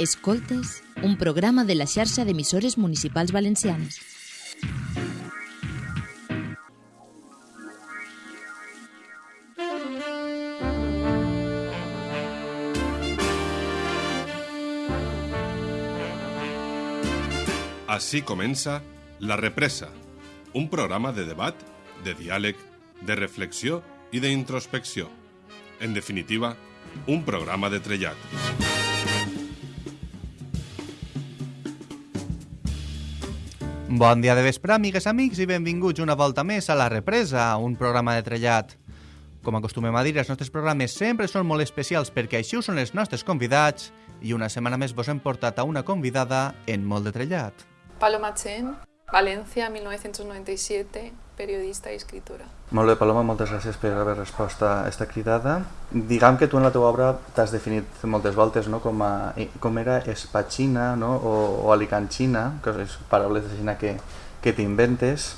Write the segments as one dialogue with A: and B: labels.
A: Escoltes, un programa de la xarxa d'emissores municipals valencianes.
B: Així comença La Represa, un programa de debat, de diàleg, de reflexió i d'introspecció. En definitiva, un programa de trellat.
C: Bon dia de vespre, amigues, amics, i benvinguts una volta més a La Represa, un programa de trellat. Com acostumem a dir, els nostres programes sempre són molt especials perquè així ho són els nostres convidats i una setmana més vos hem portat a una convidada en molt de trellat.
D: Paloma Chen, Valencia, 1997, periodista i escritora.
E: Molt bé, Paloma, moltes gràcies per haver respost a aquesta cridada. Diguem que tu en la teva obra t'has definit moltes voltes no? com, a, com era espatxina no? o, o alicanxina, que és paraules de xina que, que t'inventes.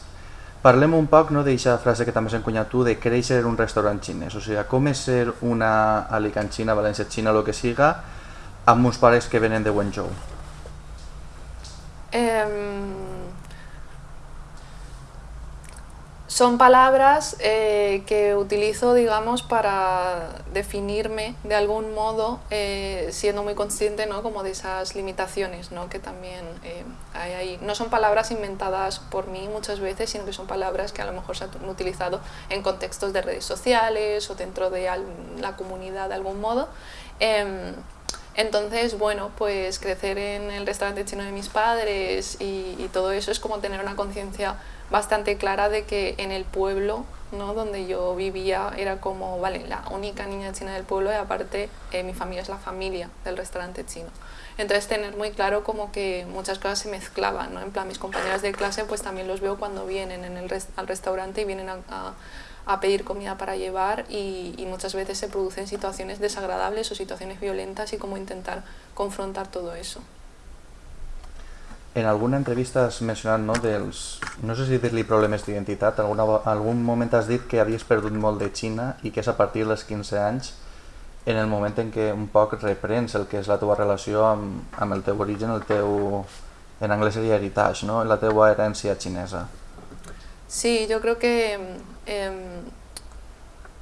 E: Parlem un poc no, d'aquesta frase que també has encunyat tu de créixer en un restaurant xinès. O sigui, com és ser una alicanxina, valència xina, el que siga, amb uns pares que venen de Wenzhou.
D: Em, son palabras eh, que utilizo, digamos, para definirme de algún modo, eh, siendo muy consciente ¿no? como de esas limitaciones ¿no? que también eh, hay ahí. No son palabras inventadas por mí muchas veces, sino que son palabras que a lo mejor se han utilizado en contextos de redes sociales o dentro de la comunidad de algún modo. Entonces, bueno, pues crecer en el restaurante chino de mis padres y, todo eso es como tener una conciencia bastante clara de que en el pueblo ¿no? donde yo vivía era como, vale, la única niña china del pueblo y aparte eh, mi familia es la familia del restaurante chino. Entonces tener muy claro como que muchas cosas se mezclaban, ¿no? En plan, mis compañeras de clase pues también los veo cuando vienen en el al restaurante y vienen a- a pedir comida para llevar y, y muchas veces se producen situaciones desagradables o situaciones violentas y cómo intentar confrontar todo eso.
E: En alguna entrevista has mencionat no, dels, no sé si dir-li problemes d'identitat, alguna, algun moment has dit que havies perdut molt de Xina i que és a partir dels 15 anys en el moment en què un poc reprens el que és la teva relació amb, amb el teu origen, el teu, en anglès seria heritage, no? la teva herència xinesa.
D: Sí, yo creo que em,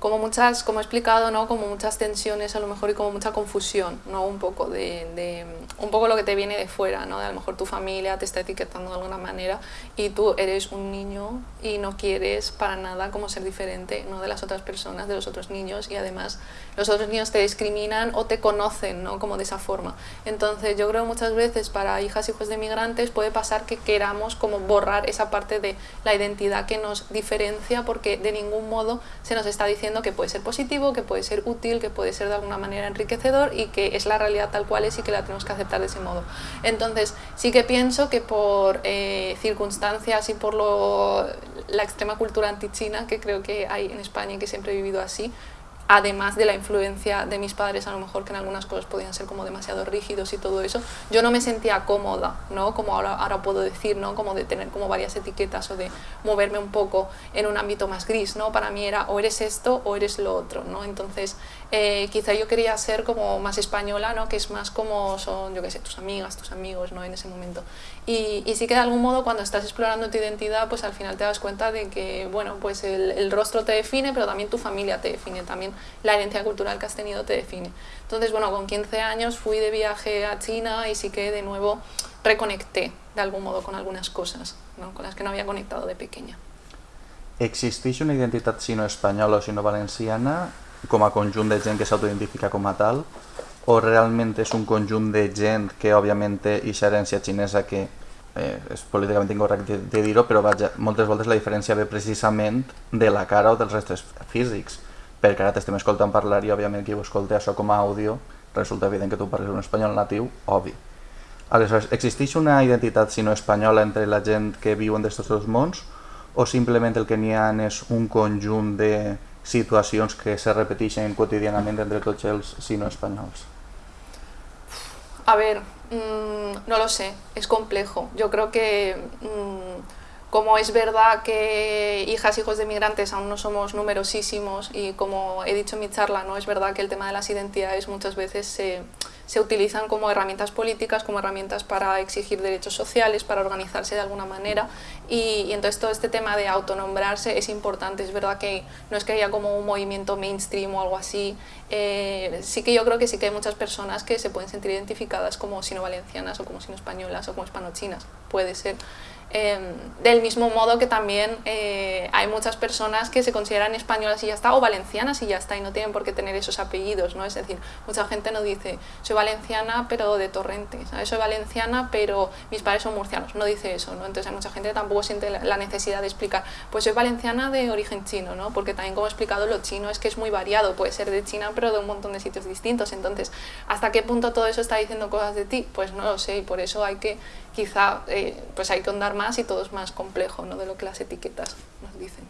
D: como muchas, como he explicado, ¿no? Como muchas tensiones a lo mejor y como mucha confusión, ¿no? Un poco de, de- un poco lo que te viene de fuera, ¿no? De a lo mejor tu familia te está etiquetando de alguna manera y tú eres un niño y no quieres para nada como ser diferente, ¿no? De las otras personas, de los otros niños y además los otros niños te discriminan o te conocen, ¿no? Como de esa forma. Entonces yo creo muchas veces para hijas y hijos de migrantes puede pasar que queramos como borrar esa parte de la identidad que nos diferencia porque de ningún modo se nos está diciendo que puede ser positivo, que puede ser útil, que puede ser de alguna manera enriquecedor y que es la realidad tal cual es y que la tenemos que aceptar de ese modo. Entonces sí que pienso que por eh, circunstancias y por lo, la extrema cultura antichina que creo que hay en España y que siempre he vivido así, además de la influencia de mis padres, a lo mejor que en algunas cosas podían ser como demasiado rígidos y todo eso, yo no me sentía cómoda, ¿no? Como ahora, ahora puedo decir, ¿no? Como de tener como varias etiquetas o de moverme un poco en un ámbito más gris, ¿no? Para mí era o eres esto o eres lo otro, ¿no? Entonces, eh, quizá yo quería ser como más española, ¿no? Que es más como son, yo qué sé, tus amigas, tus amigos, ¿no? En ese momento. Y, y sí que de algún modo cuando estás explorando tu identidad, pues al final te das cuenta de que, bueno, pues el, el rostro te define, pero también tu familia te define, también la herencia cultural que has tenido te define. Entonces, bueno, con 15 años fui de viaje a China y sí que de nuevo reconecté de algún modo con algunas cosas, ¿no? Con las que no había conectado de pequeña.
E: Existeix una identitat sino-espanyola o sino-valenciana com a conjunt de gent que s'autoidentifica com a tal o realment és un conjunt de gent que òbviament té aquesta herència xinesa que eh, és políticament incorrecte de dir-ho, però vaja, moltes voltes la diferència ve precisament de la cara o dels restes físics, perquè ara t'estem escoltant parlar i òbviament qui ho escolta això com a àudio resulta evident que tu parles un espanyol natiu, obvi. Aleshores, existeix una identitat sino-espanyola entre la gent que viu en d'aquests dos mons o simplement el que n'hi ha és un conjunt de situacions que se repeteixen quotidianament entre tots sino-espanyols?
D: A ver, mm, no lo sé, es complejo. Yo creo que mm, como es verdad que hijas, hijos de migrantes aún no somos numerosísimos y como he dicho en mi charla, no es verdad que el tema de las identidades muchas veces se, se utilizan como herramientas políticas, como herramientas para exigir derechos sociales, para organizarse de alguna manera. Y, entonces todo este tema de autonombrarse es importante, es verdad que no es que haya como un movimiento mainstream o algo así, eh, sí que yo creo que sí que hay muchas personas que se pueden sentir identificadas como sino-valencianas o como sino-españolas o como hispanochinas, puede ser. Em, del mismo modo que también eh, hay muchas personas que se consideran españolas y ya está, o valencianas y ya está, y no tienen por qué tener esos apellidos, ¿no? Es decir, mucha gente no dice, soy valenciana pero de Torrente, soy valenciana pero mis padres son murcianos, no dice eso, ¿no? Entonces hay mucha gente que tampoco siente la necesidad de explicar, pues soy valenciana de origen chino, ¿no? Porque también como he explicado, lo chino es que es muy variado, puede ser de China pero de un montón de sitios distintos, entonces, ¿hasta qué punto todo eso está diciendo cosas de ti? Pues no lo sé, y por eso hay que quizá eh, pues hay que ahondar más y todo es más complejo ¿no? de lo que las etiquetes nos dicen.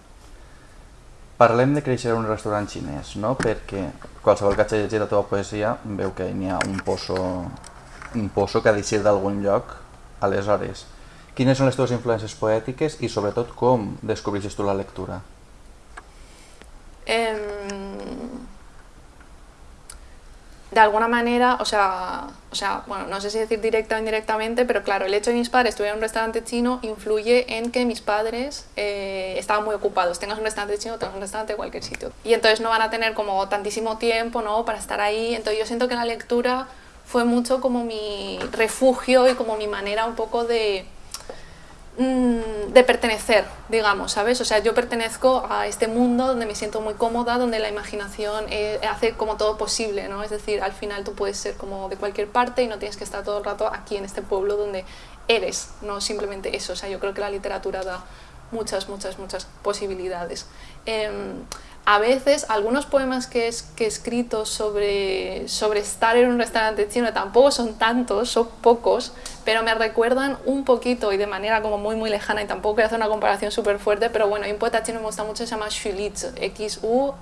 E: Parlem de créixer un restaurant xinès, no? perquè qualsevol que hagi llegit la teva poesia veu que n'hi ha un pozo, un pozo que ha d'eixir d'algun lloc. Aleshores, quines són les teves influències poètiques i sobretot com descobreixes tu la lectura?
D: Eh, de alguna manera, o sea, o sea, bueno, no sé si decir directa o indirectamente, pero claro, el hecho de que mis padres tuvieran un restaurante chino influye en que mis padres eh, estaban muy ocupados. Tengas un restaurante chino, tengas un restaurante cualquier sitio. Y entonces no van a tener como tantísimo tiempo, ¿no? Para estar ahí. Entonces yo siento que la lectura fue mucho como mi refugio y como mi manera un poco de de pertenecer, digamos, ¿sabes? O sea, yo pertenezco a este mundo donde me siento muy cómoda, donde la imaginación eh, hace como todo posible, ¿no? Es decir, al final tú puedes ser como de cualquier parte y no tienes que estar todo el rato aquí en este pueblo donde eres, no simplemente eso. O sea, yo creo que la literatura da muchas, muchas, muchas posibilidades. Em, a veces algunos poemas que, que he escrito sobre, sobre estar en un restaurante chino tampoco son tantos, son pocos, pero me recuerdan un poquito y de manera como muy muy lejana y tampoco quiero hacer una comparación súper fuerte, pero bueno, hay un poeta chino que me gusta mucho, se llama Xu X-U-L-I-Z-H-I.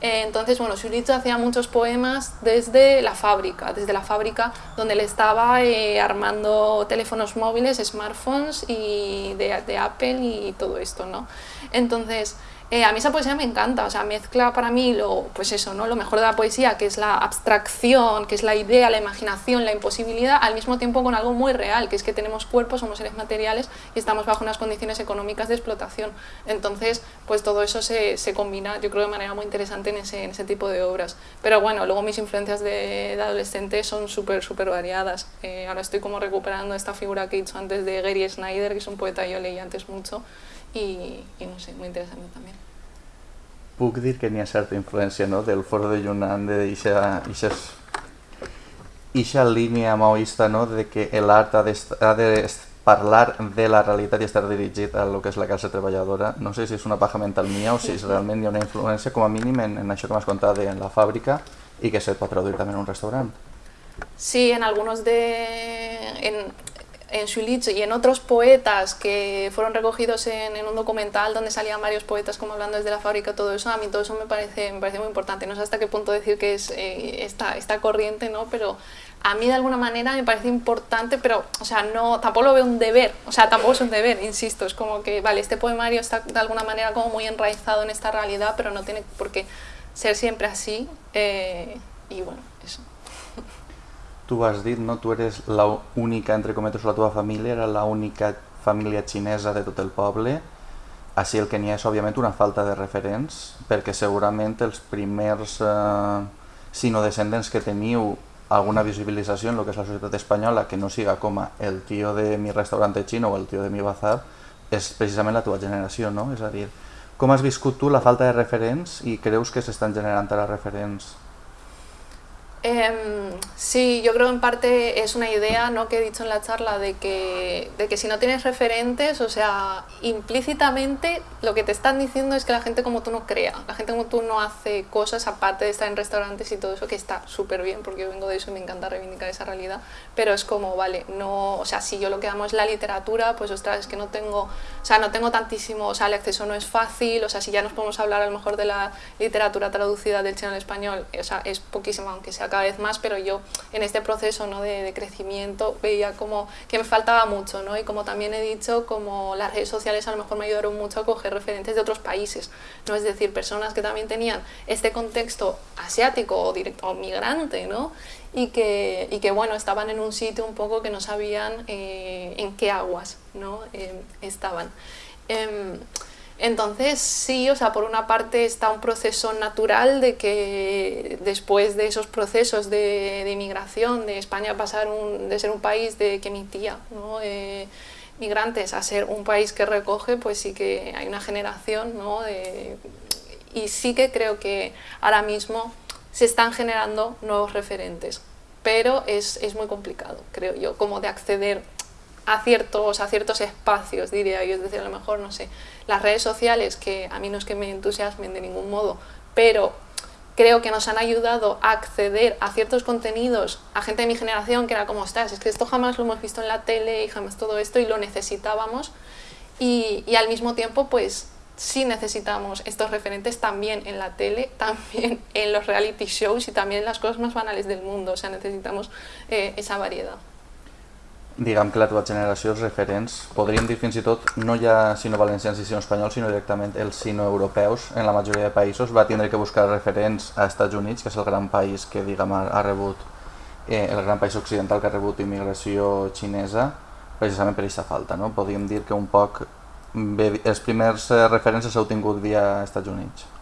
D: Eh, entonces, bueno, Xu hacía muchos poemas desde la fábrica, desde la fábrica donde le estaba eh, armando teléfonos móviles, smartphones y de, de Apple y todo esto, ¿no? Entonces, eh, a mí esa poesía me encanta, o sea, mezcla para mí lo, pues eso, ¿no? lo mejor de la poesía, que es la abstracción, que es la idea, la imaginación, la imposibilidad, al mismo tiempo con algo muy real, que es que tenemos cuerpos, somos seres materiales y estamos bajo unas condiciones económicas de explotación. Entonces, pues todo eso se, se combina, yo creo, de manera muy interesante en ese, en ese tipo de obras. Pero bueno, luego mis influencias de, de adolescente son súper, súper variadas. Eh, ahora estoy como recuperando esta figura que he dicho antes de Gary Snyder, que es un poeta que yo leí antes mucho, y, y no sé, muy interesante también.
E: puc dir que n'hi ha certa influència no? del foro de Yunnan, d'aquesta línia maoista no? de que l'art ha, ha de parlar de la realitat i estar dirigit a lo que és la classe treballadora. No sé si és una paja mental mia o si és realment hi ha una influència, com a mínim, en, en això que m'has contat en la fàbrica i que se pot traduir també en un restaurant.
D: Sí, en algunos de... En, en Schulich y en otros poetas que fueron recogidos en, en, un documental donde salían varios poetas como hablando desde la fábrica, todo eso, a mí todo eso me parece, me parece muy importante. No sé hasta qué punto decir que es eh, esta, esta corriente, ¿no? pero a mí de alguna manera me parece importante, pero o sea, no, tampoco lo veo un deber, o sea, tampoco es un deber, insisto, es como que, vale, este poemario está de alguna manera como muy enraizado en esta realidad, pero no tiene por qué ser siempre así, eh, y bueno.
E: Tu has dit, no? tu eres l'única, entre cometes, la teva família era l'única família xinesa de tot el poble, així el que n'hi ha és, òbviament, una falta de referents, perquè segurament els primers eh, sinodescendents que teniu alguna visibilització en el que és la societat espanyola que no siga com el tio de mi restaurante xino o el tio de mi bazar, és precisament la teva generació, no? És a dir, com has viscut tu la falta de referents i creus que s'estan generant ara referents
D: Eh, sí, yo creo en parte es una idea ¿no? que he dicho en la charla de que, de que si no tienes referentes, o sea, implícitamente lo que te están diciendo es que la gente como tú no crea, la gente como tú no hace cosas aparte de estar en restaurantes y todo eso, que está súper bien porque yo vengo de eso y me encanta reivindicar esa realidad, pero es como, vale, no, o sea, si yo lo que amo es la literatura, pues ostras, es que no tengo, o sea, no tengo tantísimo, o sea, el acceso no es fácil, o sea, si ya nos podemos hablar a lo mejor de la literatura traducida del chino al español, o sea, es poquísima, aunque sea cada vez más, pero yo en este proceso ¿no? de, crecimiento veía como que me faltaba mucho, ¿no? Y como también he dicho, como las redes sociales a lo mejor me ayudaron mucho a coger referentes de otros países, ¿no? Es decir, personas que también tenían este contexto asiático o, directo, o migrante, ¿no? Y que, y que, bueno, estaban en un sitio un poco que no sabían eh, en qué aguas, ¿no? Eh, estaban. Eh, entonces, sí, o sea, por una parte está un proceso natural de que después de esos procesos de, inmigración, de España pasar un, de ser un país de, que emitía ¿no? eh, migrantes a ser un país que recoge, pues sí que hay una generación, ¿no? De, y sí que creo que ahora mismo se están generando nuevos referentes, pero es, es muy complicado, creo yo, como de acceder a ciertos, a ciertos espacios, diría yo, es decir, a lo mejor, no sé, las redes sociales, que a mí no es que me entusiasmen de ningún modo, pero creo que nos han ayudado a acceder a ciertos contenidos a gente de mi generación que era como, estás, es que esto jamás lo hemos visto en la tele y jamás todo esto y lo necesitábamos y, y al mismo tiempo pues sí necesitamos estos referentes también en la tele, también en los reality shows y también en las cosas más banales del mundo, o sea, necesitamos eh, esa variedad.
E: Diguem que la teva generació, els referents, podríem dir fins i tot, no ja sino valencians i sino espanyols, sinó directament els sino europeus, en la majoria de països, va tindre que buscar referents a Estats Units, que és el gran país que diguem, ha, ha rebut, eh, el gran país occidental que ha rebut immigració xinesa, precisament per aquesta falta. No? Podríem dir que un poc bé, els primers eh, referents s'ha obtingut via Estats Units.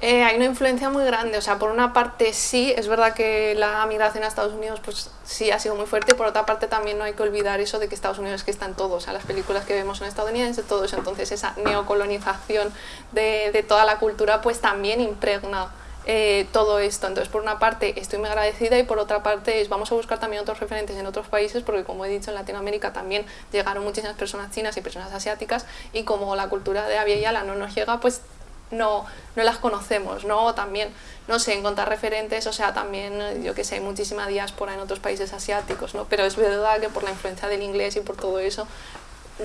D: Eh, hay una influencia muy grande, o sea, por una parte sí, es verdad que la migración a Estados Unidos pues sí ha sido muy fuerte, por otra parte también no hay que olvidar eso de que Estados Unidos es que están todos, o sea, las películas que vemos son estadounidenses, todos, entonces esa neocolonización de, de toda la cultura pues también impregna eh, todo esto. Entonces, por una parte, estoy muy agradecida y por otra parte, es, vamos a buscar también otros referentes en otros países, porque como he dicho, en Latinoamérica también llegaron muchísimas personas chinas y personas asiáticas y como la cultura de Avia Yala no nos llega, pues no, no las conocemos, ¿no? También, no sé, encontrar referentes, o sea, también, yo que sé, hay muchísima diáspora en otros países asiáticos, ¿no? Pero es verdad que por la influencia del inglés y por todo eso,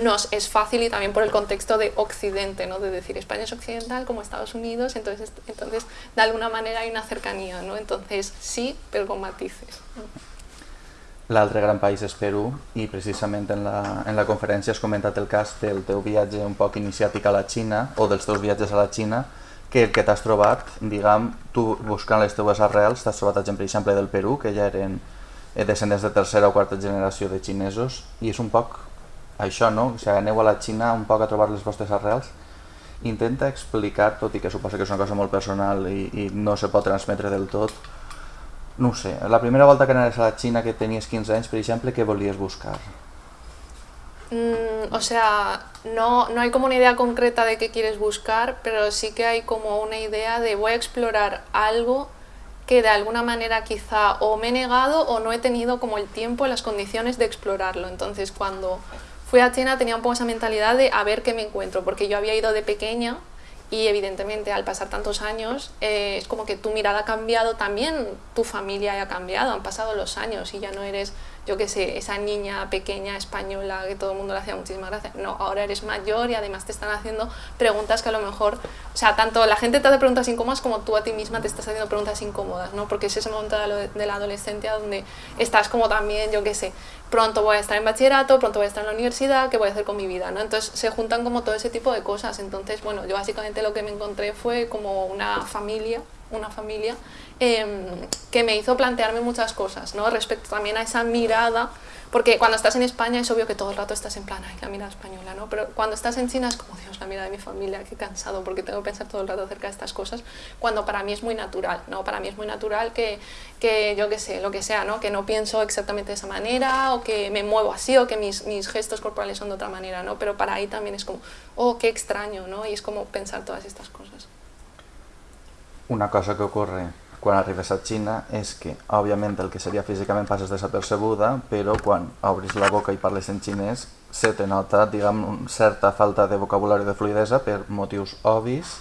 D: nos es fácil y también por el contexto de Occidente, ¿no? de decir España es occidental como Estados Unidos, entonces, entonces de alguna manera hay una cercanía, ¿no? entonces sí, pero con matices.
E: L'altre gran país és Perú i precisament en la, en la conferència has comentat el cas del teu viatge un poc iniciàtic a la Xina o dels teus viatges a la Xina que el que t'has trobat, diguem, tu buscant les teues arrels, t'has trobat per exemple, del Perú, que ja eren eh, descendents de tercera o quarta generació de xinesos, i és un poc això, no? O sigui, aneu a la Xina un poc a trobar les vostres arrels, intenta explicar, tot i que suposa que és una cosa molt personal i, i no se pot transmetre del tot, no sé, la primera volta que anaves a la Xina que tenies 15 anys, per exemple, què volies buscar?
D: Mm, o sea, no, no hay como una idea concreta de qué quieres buscar, pero sí que hay como una idea de voy a explorar algo que de alguna manera quizá o me he negado o no he tenido como el tiempo las condiciones de explorarlo. Entonces cuando fui a China tenía un poco esa mentalidad de a ver qué me encuentro, porque yo había ido de pequeña y evidentemente al pasar tantos años eh, es como que tu mirada ha cambiado, también tu familia ha cambiado, han pasado los años y ya no eres, yo qué sé, esa niña pequeña española que todo el mundo le hacía muchísimas gracias. No, ahora eres mayor y además te están haciendo preguntas que a lo mejor, o sea, tanto la gente te hace preguntas incómodas como tú a ti misma te estás haciendo preguntas incómodas, ¿no? Porque es ese momento de la adolescencia donde estás como también, yo qué sé, pronto voy a estar en bachillerato, pronto voy a estar en la universidad, ¿qué voy a hacer con mi vida? ¿no? Entonces se juntan como todo ese tipo de cosas. Entonces, bueno, yo básicamente lo que me encontré fue como una familia, una familia eh, que me hizo plantearme muchas cosas, ¿no? Respecto también a esa mirada porque cuando estás en España es obvio que todo el rato estás en plan, ay, la mirada española, ¿no? Pero cuando estás en China es como, Dios, la mirada de mi familia, qué cansado, porque tengo que pensar todo el rato acerca de estas cosas, cuando para mí es muy natural, ¿no? Para mí es muy natural que, que yo qué sé, lo que sea, ¿no? Que no pienso exactamente de esa manera, o que me muevo así, o que mis, mis gestos corporales son de otra manera, ¿no? Pero para ahí también es como, oh, qué extraño, ¿no? Y es como pensar todas estas cosas.
E: Una cosa que ocurre quan arribes a Xina és que, òbviament, el que seria físicament passes desapercebuda, però quan obris la boca i parles en xinès se te nota, diguem, certa falta de vocabulari de fluidesa per motius obvis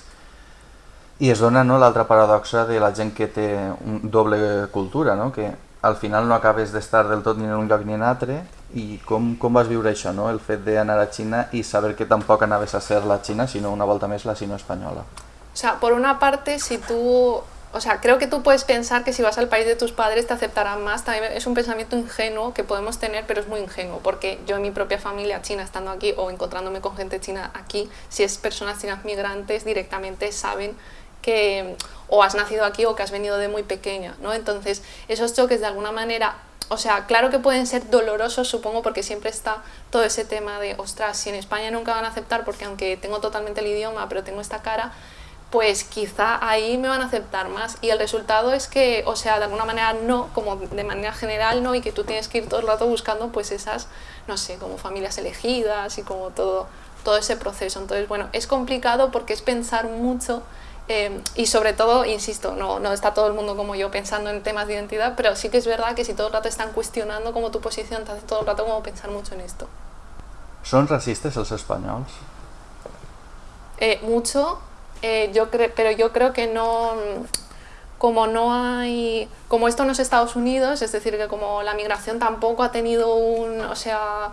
E: i es dona no, l'altra paradoxa de la gent que té un doble cultura, no? que al final no acabes d'estar del tot ni en un lloc ni en altre i com, com vas viure això, no? el fet d'anar a Xina i saber que tampoc anaves a ser la Xina, sinó una volta més la sino espanyola?
D: O sea, por una parte, si tú o sea, creo que tú puedes pensar que si vas al país de tus padres te aceptarán más. También es un pensamiento ingenuo que podemos tener, pero es muy ingenuo, porque yo en mi propia familia china, estando aquí o encontrándome con gente china aquí, si es personas chinas migrantes, directamente saben que o has nacido aquí o que has venido de muy pequeña, ¿no? Entonces, esos choques de alguna manera, o sea, claro que pueden ser dolorosos, supongo, porque siempre está todo ese tema de, ostras, si en España nunca van a aceptar, porque aunque tengo totalmente el idioma, pero tengo esta cara, pues quizá ahí me van a aceptar más. Y el resultado es que, o sea, de alguna manera no, como de manera general no, y que tú tienes que ir todo el rato buscando pues esas, no sé, como familias elegidas y como todo, todo ese proceso. Entonces, bueno, es complicado porque es pensar mucho eh, y sobre todo, insisto, no, no está todo el mundo como yo pensando en temas de identidad, pero sí que es verdad que si todo el rato están cuestionando como tu posición, te hace todo el rato como pensar mucho en esto.
E: ¿Son racistas los españoles?
D: Eh, mucho, eh, yo pero yo creo que no, como no hay, como esto no es Estados Unidos, es decir, que como la migración tampoco ha tenido un, o sea,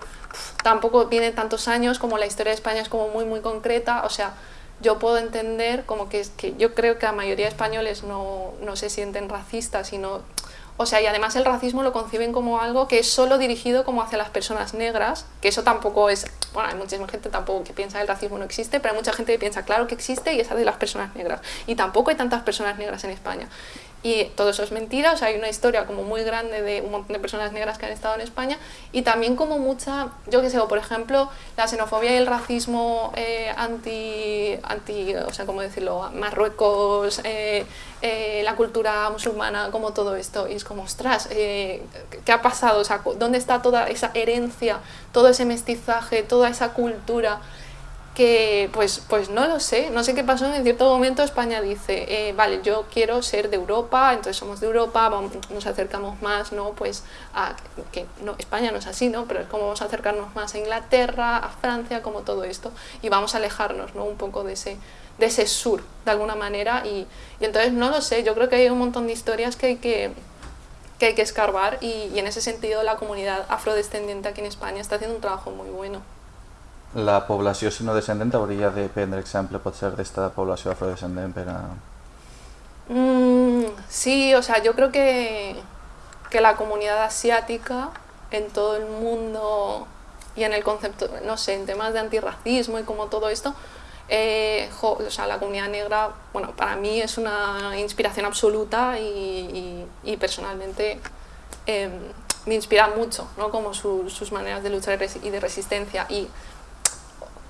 D: tampoco viene tantos años, como la historia de España es como muy, muy concreta, o sea, yo puedo entender como que, que yo creo que la mayoría de españoles no, no se sienten racistas, sino o sea, y además el racismo lo conciben como algo que es solo dirigido como hacia las personas negras, que eso tampoco es, bueno, hay muchísima gente tampoco que piensa que el racismo no existe, pero hay mucha gente que piensa, claro que existe y es de las personas negras. Y tampoco hay tantas personas negras en España. Y todo eso es mentira, o sea, hay una historia como muy grande de un montón de personas negras que han estado en España y también como mucha, yo qué sé, por ejemplo, la xenofobia y el racismo eh, anti, anti, o sea, ¿cómo decirlo?, Marruecos, eh, eh, la cultura musulmana, como todo esto. Y es como, ostras, ¿qué ha pasado? O sea, ¿dónde está toda esa herencia, todo ese mestizaje, toda esa cultura? Que pues, pues no lo sé, no sé qué pasó, en cierto momento España dice, eh, vale, yo quiero ser de Europa, entonces somos de Europa, vamos, nos acercamos más, ¿no? Pues a, que no, España no es así, ¿no? Pero es como vamos a acercarnos más a Inglaterra, a Francia, como todo esto, y vamos a alejarnos, ¿no? Un poco de ese, de ese sur, de alguna manera, y, y entonces no lo sé, yo creo que hay un montón de historias que hay que, que, hay que escarbar, y, y en ese sentido la comunidad afrodescendiente aquí en España está haciendo un trabajo muy bueno.
E: La població sinodescendent hauria de prendre exemple, potser, d'esta població afrodescendent per a...
D: Mm, sí, o sea, yo creo que, que la comunidad asiática en todo el mundo y en el concepto, no sé, en temas de antirracismo y como todo esto, eh, jo, o sea, la comunidad negra, bueno, para mí es una inspiración absoluta y, y, y personalmente eh, me inspira mucho, ¿no? Como su, sus maneras de luchar y de resistencia y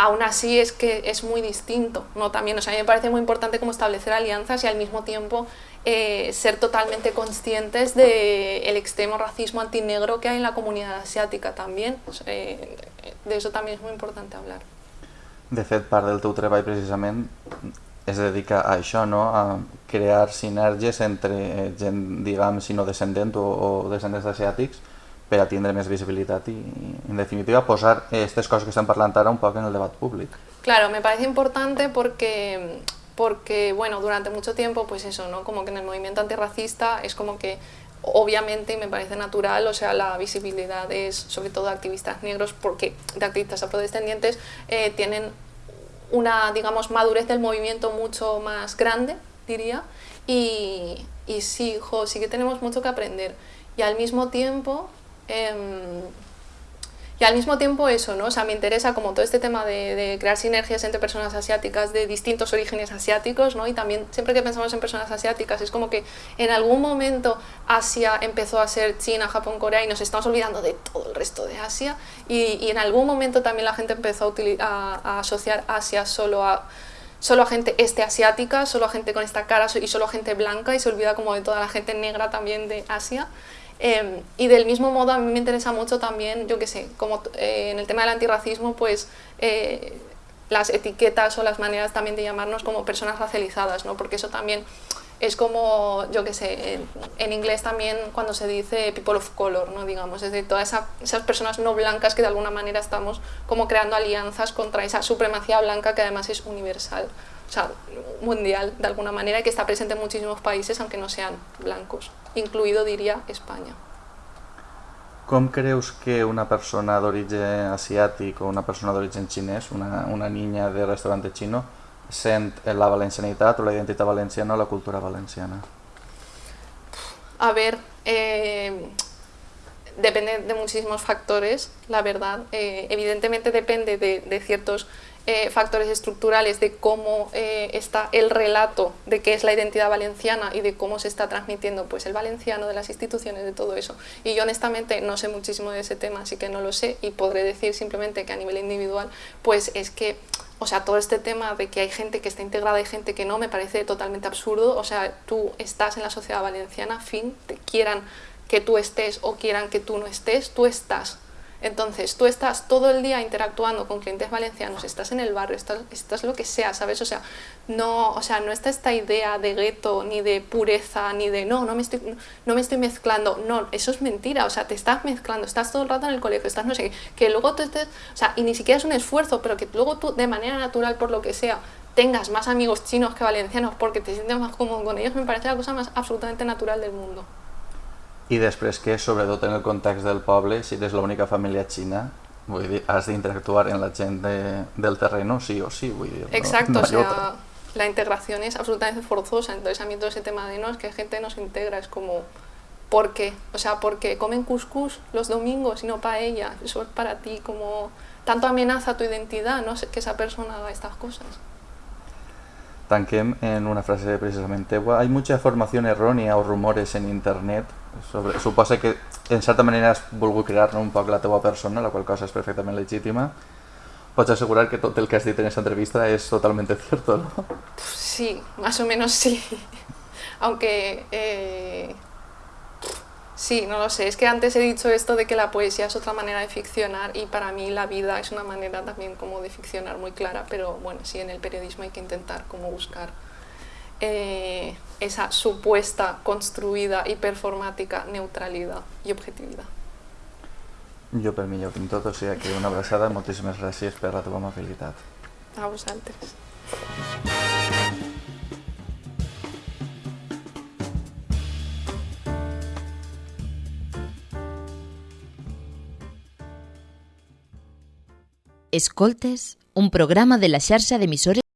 D: aún así es que es muy distinto, ¿no? También, o sea, a mí me parece muy importante como establecer alianzas y al mismo tiempo eh, ser totalmente conscientes del de extremo racismo antinegro que hay en la comunidad asiática también. Eh, de eso también es muy importante hablar.
E: De fet, part del teu treball precisament es dedica a això, no? a crear sinergies entre eh, gent, diguem, si no descendent o, o descendents asiàtics per a tindre més visibilitat i, en definitiva, posar aquestes coses que estem parlant ara un poc en el debat públic.
D: Claro, me parece importante porque, porque, bueno, durante mucho tiempo, pues eso, ¿no? Como que en el movimiento antirracista es como que obviamente me parece natural, o sea, la visibilidad es sobre todo de activistas negros porque de activistas afrodescendientes eh, tienen una, digamos, madurez del movimiento mucho más grande, diría, y, y sí, jo, sí que tenemos mucho que aprender. Y al mismo tiempo, Eh, y al mismo tiempo eso, ¿no? O sea, me interesa como todo este tema de, de, crear sinergias entre personas asiáticas de distintos orígenes asiáticos, ¿no? Y también siempre que pensamos en personas asiáticas es como que en algún momento Asia empezó a ser China, Japón, Corea y nos estamos olvidando de todo el resto de Asia y, y en algún momento también la gente empezó a, a, a asociar Asia solo a solo a gente este asiática, solo a gente con esta cara y solo a gente blanca y se olvida como de toda la gente negra también de Asia. Eh, y del mismo modo a mí me interesa mucho también, yo qué sé, como eh, en el tema del antirracismo, pues eh, las etiquetas o las maneras también de llamarnos como personas racializadas, ¿no? porque eso también es como, yo qué sé, en, en, inglés también cuando se dice people of color, ¿no? digamos, es de todas esa, esas personas no blancas que de alguna manera estamos como creando alianzas contra esa supremacía blanca que además es universal o sea, mundial de alguna manera y que está presente en muchísimos países aunque no sean blancos, incluido diría España.
E: Com creus que una persona d'origen asiàtic o una persona d'origen xinès, una, una niña de restaurante xino, sent la valencianitat o la identitat valenciana o la cultura valenciana?
D: a ver, eh, depende de muchísimos factores, la verdad. Eh, evidentemente depende de, de ciertos eh, factores estructurales de cómo eh, está el relato de qué es la identidad valenciana y de cómo se está transmitiendo pues, el valenciano, de las instituciones, de todo eso. Y yo honestamente no sé muchísimo de ese tema, así que no lo sé y podré decir simplemente que a nivel individual, pues es que o sea, todo este tema de que hay gente que está integrada y gente que no, me parece totalmente absurdo. O sea, tú estás en la sociedad valenciana, fin, te quieran que tú estés o quieran que tú no estés, tú estás. Entonces, tú estás todo el día interactuando con clientes valencianos, estás en el barrio, estás, estás lo que sea, ¿sabes? O sea, no, o sea, no está esta idea de gueto, ni de pureza, ni de no, no me, estoy, no me estoy mezclando. No, eso es mentira, o sea, te estás mezclando, estás todo el rato en el colegio, estás no sé qué, que luego tú estés, o sea, y ni siquiera es un esfuerzo, pero que luego tú, de manera natural, por lo que sea, tengas más amigos chinos que valencianos porque te sientes más cómodo con ellos, me parece la cosa más absolutamente natural del mundo.
E: I després que, sobretot en el context del poble, si eres l'única família xina, vull dir, has d'interactuar en la gent de, del terreno sí o sí, vull dir.
D: Exacto,
E: no, no
D: o sea, la integración es absolutamente forzosa, entonces a mí todo ese tema de no, es que gente no se integra, es como, ¿por qué? O sea, porque comen couscous los domingos y no paella, eso es para ti como, tanto amenaza tu identidad, no sé, que esa persona haga estas cosas.
E: Tanquem en una frase precisament teua. Hay mucha formación errònia o rumores en internet sobre... Suposa que en certa manera has volgut crear un poc la teua persona, la qual cosa és perfectament legítima. Pots assegurar que tot el que has dit en aquesta entrevista és totalment cierto, ¿no?
D: Sí, más o menos sí. Aunque eh, Sí, no lo sé. Es que antes he dicho esto de que la poesía es otra manera de ficcionar y para mí la vida es una manera también como de ficcionar muy clara, pero bueno, sí, en el periodismo hay que intentar como buscar eh, esa supuesta, construida y performática neutralidad y objetividad.
E: Jo per mi ja ho tinc tot, o sigui que una abraçada, moltíssimes gràcies per la teva amabilitat.
D: A vosaltres.
A: Escoltes, un programa de la xarxa d'emissores